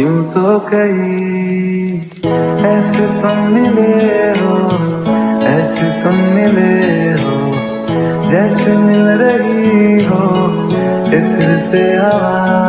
यूँ तो कई ऐसे तुम मिले हो, ऐसे तुम मिले हो, जैसे मिल रही हो इत्र से आवाज़